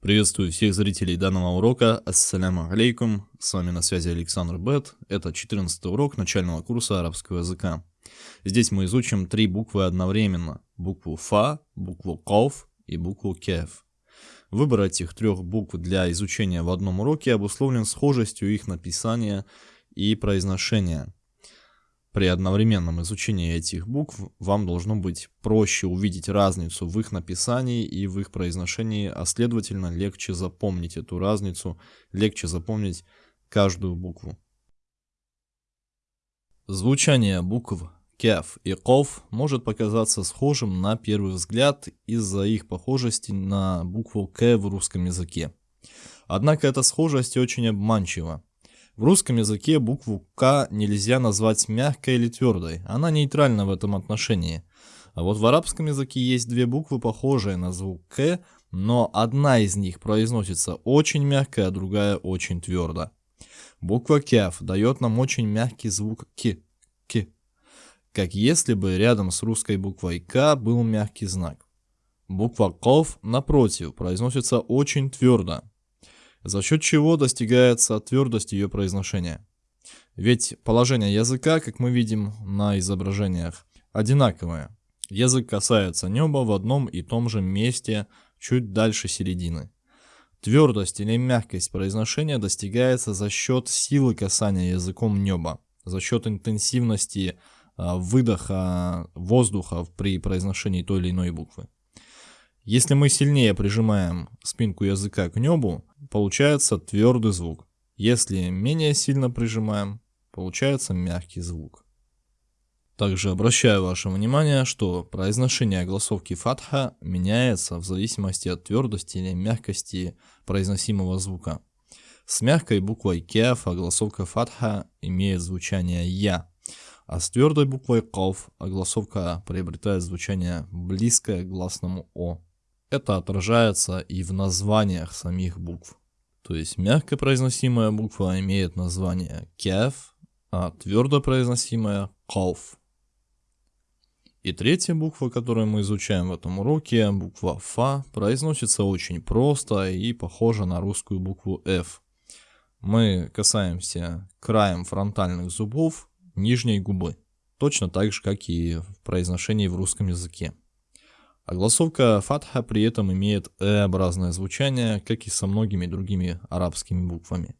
Приветствую всех зрителей данного урока. Ассаляму алейкум. С вами на связи Александр Бет. Это 14 урок начального курса арабского языка. Здесь мы изучим три буквы одновременно. Букву Фа, букву Ков и букву Кеф. Выбор этих трех букв для изучения в одном уроке обусловлен схожестью их написания и произношения. При одновременном изучении этих букв вам должно быть проще увидеть разницу в их написании и в их произношении, а следовательно легче запомнить эту разницу, легче запомнить каждую букву. Звучание букв кеф и ков может показаться схожим на первый взгляд из-за их похожести на букву к в русском языке. Однако эта схожесть очень обманчива. В русском языке букву К нельзя назвать мягкой или твердой, она нейтральна в этом отношении. А вот в арабском языке есть две буквы, похожие на звук К, но одна из них произносится очень мягко, а другая очень твердо. Буква Кяф дает нам очень мягкий звук К, К, как если бы рядом с русской буквой К был мягкий знак. Буква Ков, напротив, произносится очень твердо, за счет чего достигается твердость ее произношения. Ведь положение языка, как мы видим на изображениях, одинаковое. Язык касается неба в одном и том же месте, чуть дальше середины. Твердость или мягкость произношения достигается за счет силы касания языком неба, за счет интенсивности а, выдоха воздуха при произношении той или иной буквы. Если мы сильнее прижимаем спинку языка к небу, получается твердый звук. Если менее сильно прижимаем, получается мягкий звук. Также обращаю ваше внимание, что произношение огласовки фатха меняется в зависимости от твердости или мягкости произносимого звука. С мягкой буквой кеф огласовка фатха имеет звучание я, а с твердой буквой ков огласовка приобретает звучание близкое к гласному о. Это отражается и в названиях самих букв. То есть мягко произносимая буква имеет название кеф, а твердо произносимая ков. И третья буква, которую мы изучаем в этом уроке, буква Фа, произносится очень просто и похожа на русскую букву F. Мы касаемся краем фронтальных зубов нижней губы, точно так же, как и в произношении в русском языке. Огласовка фатха при этом имеет «э»-образное звучание, как и со многими другими арабскими буквами.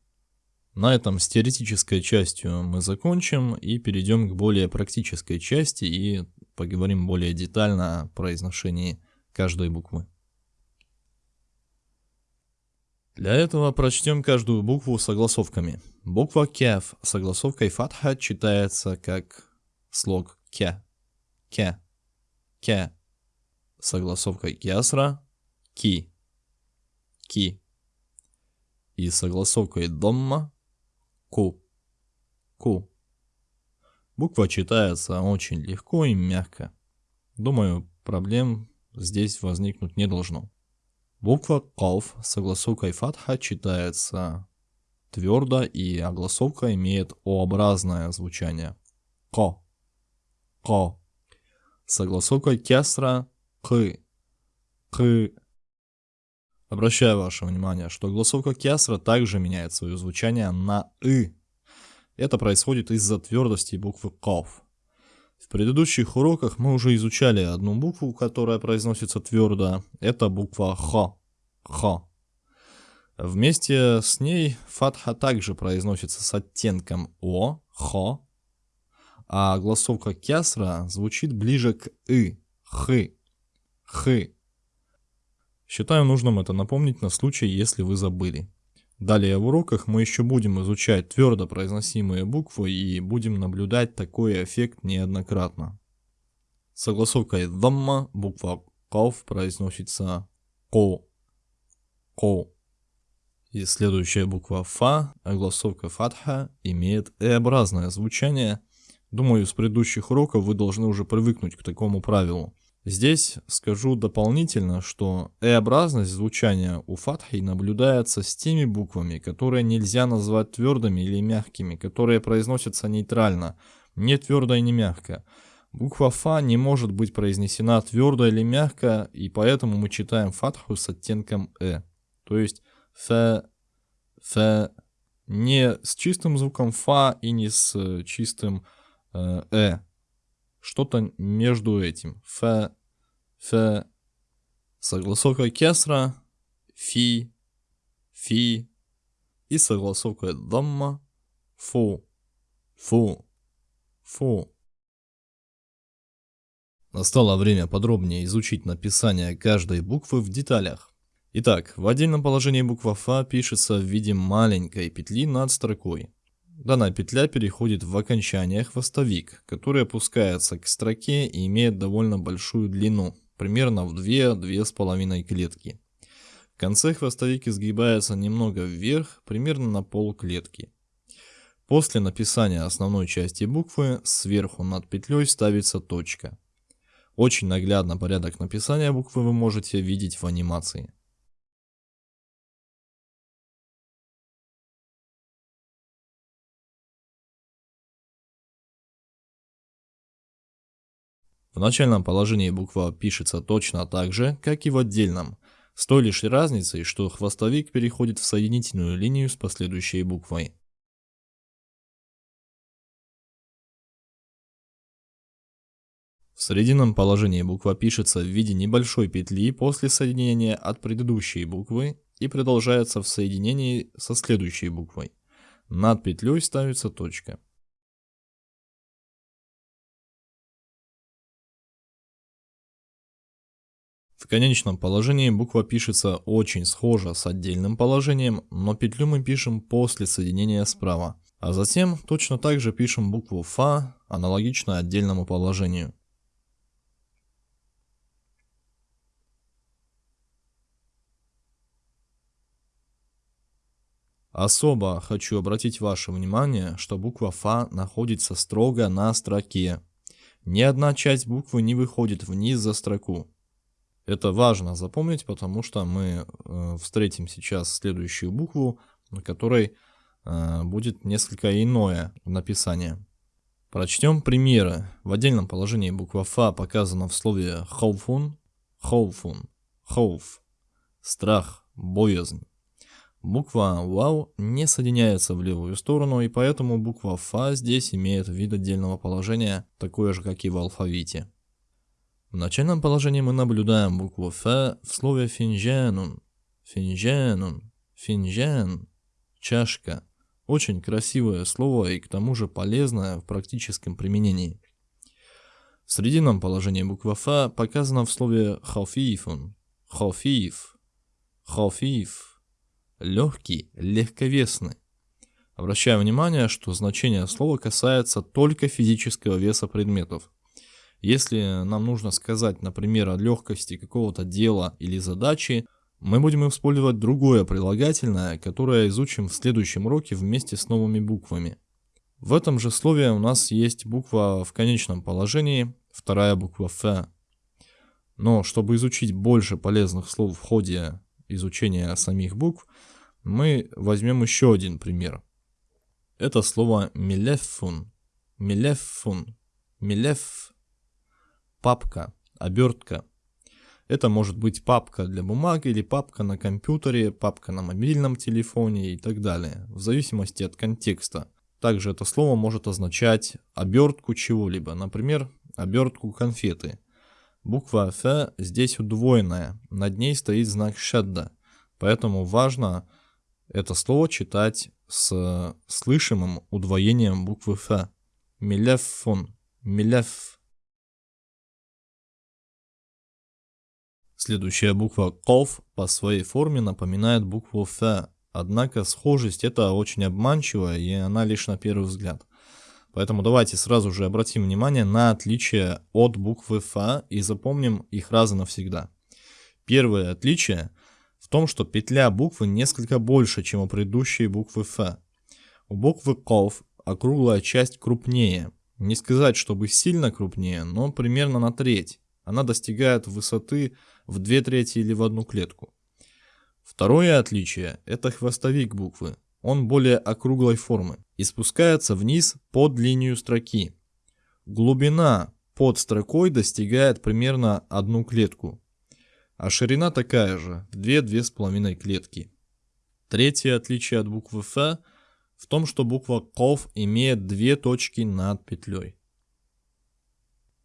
На этом с теоретической частью мы закончим и перейдем к более практической части и поговорим более детально о произношении каждой буквы. Для этого прочтем каждую букву согласовками. Буква с согласовкой фатха читается как слог ке, ке, ке согласовкой кясра ки, ки. И согласовкой домма ку, ку. Буква читается очень легко и мягко. Думаю, проблем здесь возникнуть не должно. Буква ков с фатха читается твердо и огласовка имеет О-образное звучание. Ко, ко. С огласовкой кесра к, к. Обращаю ваше внимание, что голосовка кясра также меняет свое звучание на «ы». Это происходит из-за твердости буквы «ков». В предыдущих уроках мы уже изучали одну букву, которая произносится твердо. Это буква «х». «х». Вместе с ней фатха также произносится с оттенком «о», «х», а голосовка кясра звучит ближе к «ы», «х». Х. Считаю нужным это напомнить на случай, если вы забыли. Далее в уроках мы еще будем изучать твердо произносимые буквы и будем наблюдать такой эффект неоднократно. Согласовкой «дамма» буква «ков» произносится «ко», «ко». И следующая буква «фа», огласовка «фатха» имеет «э»-образное звучание. Думаю, с предыдущих уроков вы должны уже привыкнуть к такому правилу. Здесь скажу дополнительно, что «э»-образность звучания у фатхи наблюдается с теми буквами, которые нельзя назвать твердыми или мягкими, которые произносятся нейтрально, не твердо и не мягко. Буква «фа» не может быть произнесена твердо или мягко, и поэтому мы читаем фатху с оттенком «э». То есть ф, ф, не с чистым звуком фа и не с э, чистым э. Что-то между этим. Ф, ф, согласовка кесра, фи, фи и согласовка дамма, фу, фу, фу. Настало время подробнее изучить написание каждой буквы в деталях. Итак, в отдельном положении буква Фа пишется в виде маленькой петли над строкой. Данная петля переходит в окончание хвостовик, который опускается к строке и имеет довольно большую длину, примерно в 2-2,5 клетки. В конце хвостовик изгибается немного вверх, примерно на пол клетки. После написания основной части буквы сверху над петлей ставится точка. Очень наглядно порядок написания буквы вы можете видеть в анимации. В начальном положении буква пишется точно так же, как и в отдельном, с той лишь разницей, что хвостовик переходит в соединительную линию с последующей буквой. В срединном положении буква пишется в виде небольшой петли после соединения от предыдущей буквы и продолжается в соединении со следующей буквой. Над петлей ставится точка. Конечном положении буква пишется очень схожа с отдельным положением, но петлю мы пишем после соединения справа. А затем точно так же пишем букву Фа, аналогично отдельному положению. Особо хочу обратить ваше внимание, что буква Фа находится строго на строке. Ни одна часть буквы не выходит вниз за строку. Это важно запомнить, потому что мы э, встретим сейчас следующую букву, на которой э, будет несколько иное написание. Прочтем примеры. В отдельном положении буква Фа показана в слове хоуфун, хоуфун, хоуф, страх, боязнь. Буква «Вау» не соединяется в левую сторону, и поэтому буква «Фа» здесь имеет вид отдельного положения, такое же, как и в алфавите. В начальном положении мы наблюдаем букву «Ф» в слове «финжанун», «финжанун», «финжан», «чашка». Очень красивое слово и к тому же полезное в практическом применении. В срединном положении буква «Ф» показана в слове «хафифун», «хафиф», «хафиф», легкий, легковесный. Обращаю внимание, что значение слова касается только физического веса предметов. Если нам нужно сказать, например, о легкости какого-то дела или задачи, мы будем использовать другое прилагательное, которое изучим в следующем уроке вместе с новыми буквами. В этом же слове у нас есть буква в конечном положении, вторая буква Ф. Но чтобы изучить больше полезных слов в ходе изучения самих букв, мы возьмем еще один пример. Это слово милефун. Милефун. Милеф. Папка, обертка. Это может быть папка для бумаги или папка на компьютере, папка на мобильном телефоне и так далее, в зависимости от контекста. Также это слово может означать обертку чего-либо, например, обертку конфеты. Буква Ф здесь удвоенная, над ней стоит знак шадда, поэтому важно это слово читать с слышимым удвоением буквы Ф. Милефон, милеф. Следующая буква КОВ по своей форме напоминает букву Ф, однако схожесть это очень обманчивая и она лишь на первый взгляд. Поэтому давайте сразу же обратим внимание на отличие от буквы Ф и запомним их раз и навсегда. Первое отличие в том, что петля буквы несколько больше, чем у предыдущей буквы Ф. У буквы КОВ округлая часть крупнее. Не сказать, чтобы сильно крупнее, но примерно на треть. Она достигает высоты в две трети или в одну клетку. Второе отличие – это хвостовик буквы он более округлой формы и спускается вниз под линию строки. Глубина под строкой достигает примерно одну клетку. а ширина такая же, 2-2,5 клетки. Третье отличие от буквы Ф в том, что буква КОВ имеет две точки над петлей.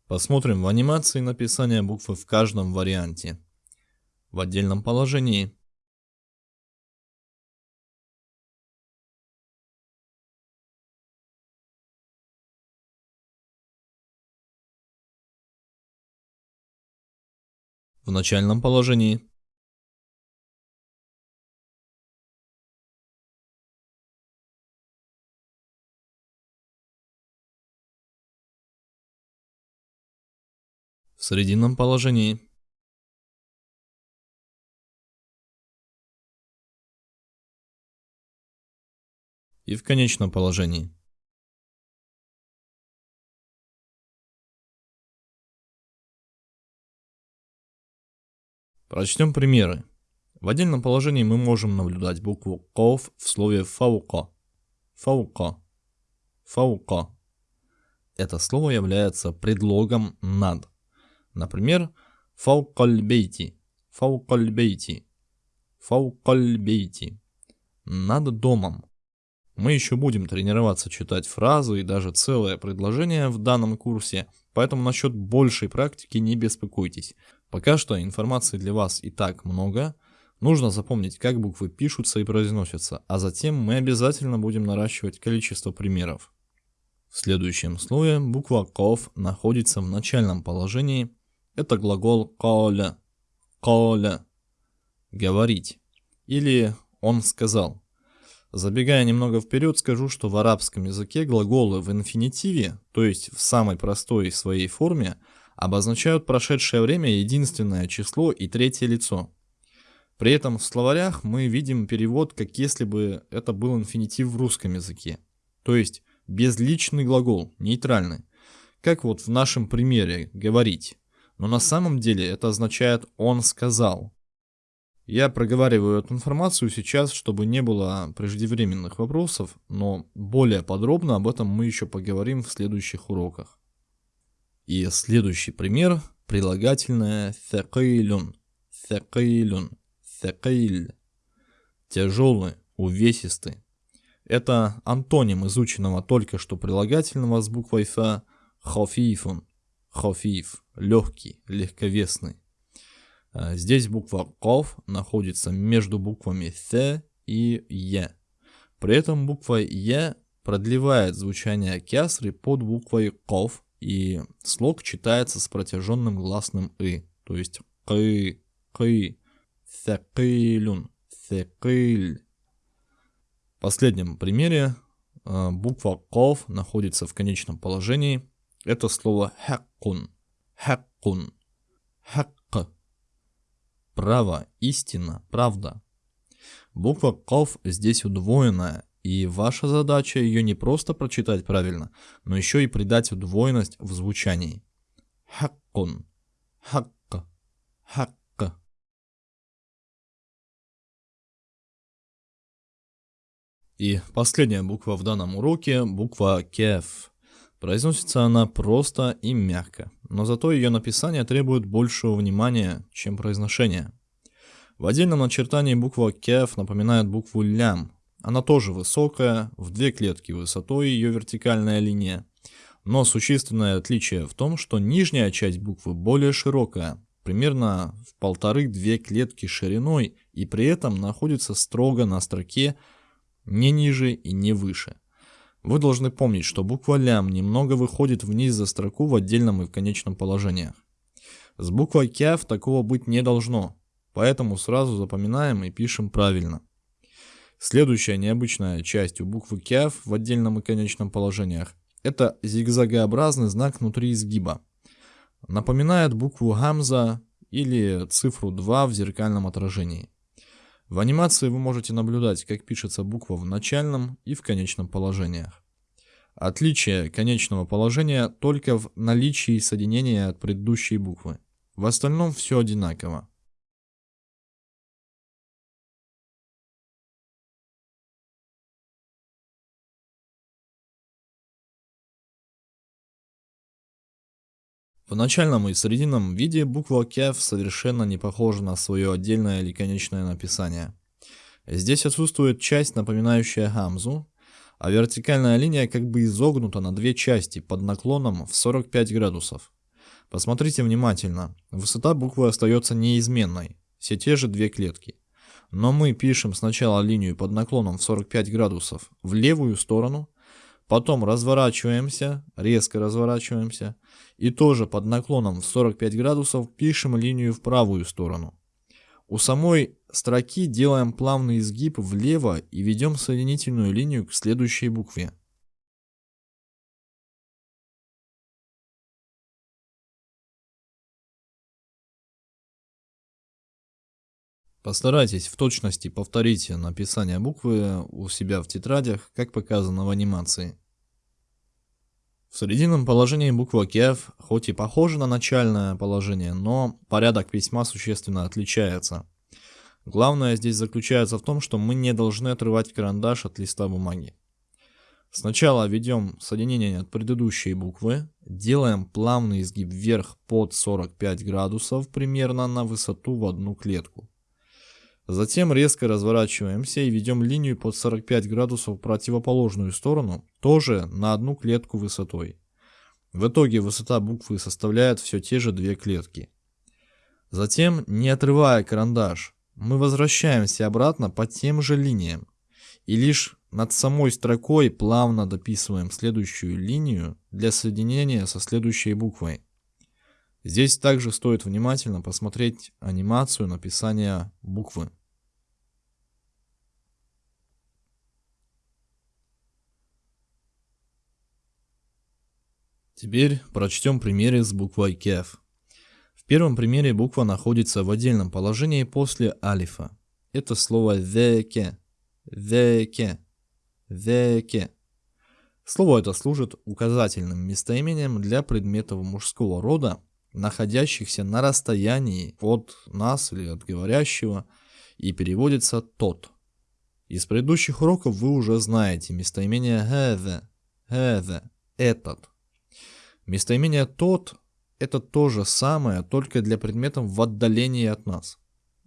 Посмотрим в анимации написание буквы в каждом варианте. В отдельном положении. В начальном положении. В срединном положении. И в конечном положении. Прочтем примеры. В отдельном положении мы можем наблюдать букву «ков» в слове «фаука». «Фаука». «Фаука». Это слово является предлогом «над». Например, «фаукальбейти», «фаукальбейти», «фаукальбейти», «над домом». Мы еще будем тренироваться читать фразы и даже целое предложение в данном курсе, поэтому насчет большей практики не беспокойтесь. Пока что информации для вас и так много, нужно запомнить, как буквы пишутся и произносятся, а затем мы обязательно будем наращивать количество примеров. В следующем слое буква «ков» находится в начальном положении. Это глагол «коля», «коля», «говорить» или «он сказал». Забегая немного вперед, скажу, что в арабском языке глаголы в инфинитиве, то есть в самой простой своей форме, обозначают прошедшее время единственное число и третье лицо. При этом в словарях мы видим перевод, как если бы это был инфинитив в русском языке. То есть безличный глагол, нейтральный. Как вот в нашем примере «говорить». Но на самом деле это означает «он сказал». Я проговариваю эту информацию сейчас, чтобы не было преждевременных вопросов, но более подробно об этом мы еще поговорим в следующих уроках. И следующий пример – прилагательное «thaqilun», «thaqilun», «thaqil», тяжелый, увесистый. Это антоним изученного только что прилагательного с буквой «ф» «хофифун», «хофиф», легкий, легковесный. А здесь буква «ков» находится между буквами «th» и «е». При этом буква «е» продлевает звучание кясры под буквой «ков», и слог читается с протяженным гласным «ы», то есть «кы», «кы», «thaqilun», «thaqil». В последнем примере э, буква «ков» находится в конечном положении. Это слово «хаккун», «хаккун», «хакк», «право», «истина», «правда». Буква «ков» здесь удвоенная, и ваша задача ее не просто прочитать правильно, но еще и придать удвоенность в звучании. Хаккун. Хакка. Хакка. И последняя буква в данном уроке – буква кеф. Произносится она просто и мягко, но зато ее написание требует большего внимания, чем произношение. В отдельном начертании буква кеф напоминает букву лям, она тоже высокая, в две клетки высотой ее вертикальная линия. Но существенное отличие в том, что нижняя часть буквы более широкая, примерно в полторы-две клетки шириной, и при этом находится строго на строке не ниже и не выше. Вы должны помнить, что буква лям немного выходит вниз за строку в отдельном и в конечном положениях. С буквой кяв такого быть не должно, поэтому сразу запоминаем и пишем правильно. Следующая необычная часть у буквы КЯФ в отдельном и конечном положениях – это зигзагообразный знак внутри изгиба. Напоминает букву Гамза или цифру 2 в зеркальном отражении. В анимации вы можете наблюдать, как пишется буква в начальном и в конечном положениях. Отличие конечного положения только в наличии соединения от предыдущей буквы. В остальном все одинаково. В начальном и срединном виде буква кеф совершенно не похожа на свое отдельное или конечное написание. Здесь отсутствует часть, напоминающая гамзу, а вертикальная линия как бы изогнута на две части под наклоном в 45 градусов. Посмотрите внимательно, высота буквы остается неизменной, все те же две клетки. Но мы пишем сначала линию под наклоном в 45 градусов в левую сторону, потом разворачиваемся, резко разворачиваемся, и тоже под наклоном в 45 градусов пишем линию в правую сторону. У самой строки делаем плавный изгиб влево и ведем соединительную линию к следующей букве. Постарайтесь в точности повторить написание буквы у себя в тетрадях, как показано в анимации. В срединном положении буква КЕФ хоть и похожа на начальное положение, но порядок письма существенно отличается. Главное здесь заключается в том, что мы не должны отрывать карандаш от листа бумаги. Сначала ведем соединение от предыдущей буквы, делаем плавный изгиб вверх под 45 градусов примерно на высоту в одну клетку. Затем резко разворачиваемся и ведем линию под 45 градусов в противоположную сторону, тоже на одну клетку высотой. В итоге высота буквы составляет все те же две клетки. Затем, не отрывая карандаш, мы возвращаемся обратно по тем же линиям. И лишь над самой строкой плавно дописываем следующую линию для соединения со следующей буквой. Здесь также стоит внимательно посмотреть анимацию написания буквы. Теперь прочтем примеры с буквой КЕФ. В первом примере буква находится в отдельном положении после алифа. Это слово «веке», «веке», «веке». Слово это служит указательным местоимением для предметов мужского рода, находящихся на расстоянии от нас или от говорящего, и переводится «тот». Из предыдущих уроков вы уже знаете местоимение «хэве», «хэве», «этот». Местоимение «тот» — это то же самое, только для предметов в отдалении от нас.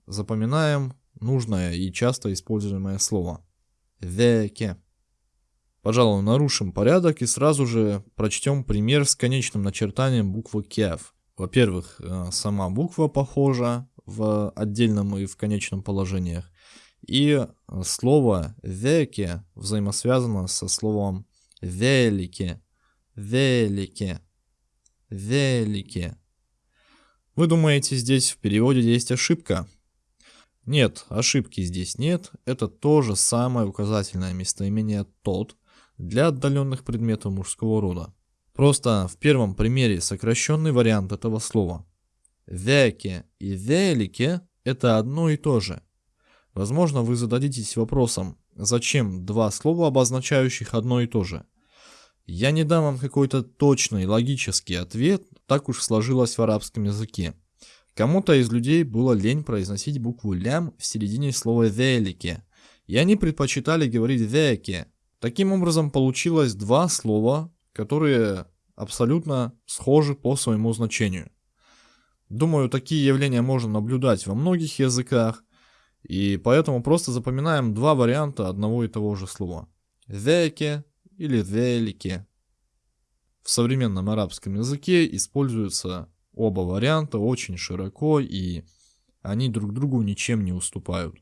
Запоминаем нужное и часто используемое слово. «Веке». Пожалуй, нарушим порядок и сразу же прочтем пример с конечным начертанием буквы «кев». Во-первых, э, сама буква похожа в отдельном и в конечном положениях. И слово «веке» взаимосвязано со словом «велике», «велике», «велике». Вы думаете, здесь в переводе есть ошибка? Нет, ошибки здесь нет. Это то же самое указательное местоимение «тот» для отдаленных предметов мужского рода. Просто в первом примере сокращенный вариант этого слова. Веке и велике – это одно и то же. Возможно, вы зададитесь вопросом, зачем два слова, обозначающих одно и то же? Я не дам вам какой-то точный логический ответ, так уж сложилось в арабском языке. Кому-то из людей было лень произносить букву лям в середине слова велике, и они предпочитали говорить веке. Таким образом получилось два слова, которые абсолютно схожи по своему значению. Думаю, такие явления можно наблюдать во многих языках, и поэтому просто запоминаем два варианта одного и того же слова. Веке или велике. В современном арабском языке используются оба варианта очень широко, и они друг другу ничем не уступают.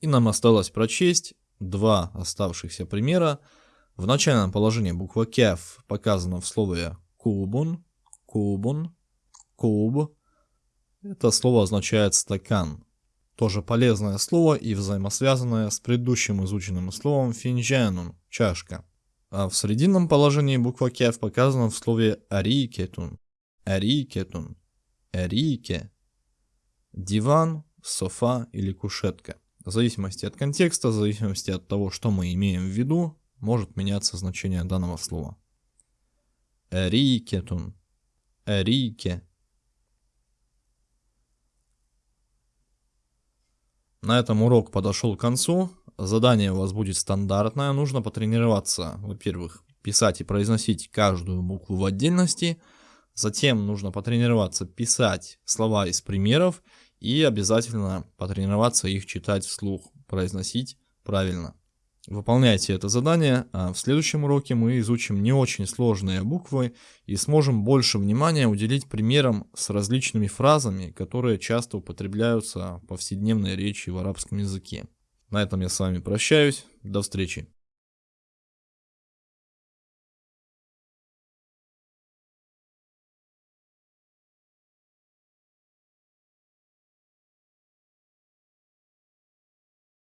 И нам осталось прочесть два оставшихся примера, в начальном положении буква кеф показана в слове кубун, кубун, куб. Это слово означает стакан. Тоже полезное слово и взаимосвязанное с предыдущим изученным словом финджанун, чашка. А в срединном положении буква кеф показана в слове арикетун, арикетун, арике. Диван, софа или кушетка. В зависимости от контекста, в зависимости от того, что мы имеем в виду, может меняться значение данного слова. Эрикетун. Эрике. На этом урок подошел к концу. Задание у вас будет стандартное. Нужно потренироваться, во-первых, писать и произносить каждую букву в отдельности. Затем нужно потренироваться писать слова из примеров и обязательно потренироваться их читать вслух, произносить правильно. Выполняйте это задание, а в следующем уроке мы изучим не очень сложные буквы и сможем больше внимания уделить примерам с различными фразами, которые часто употребляются в повседневной речи в арабском языке. На этом я с вами прощаюсь, до встречи.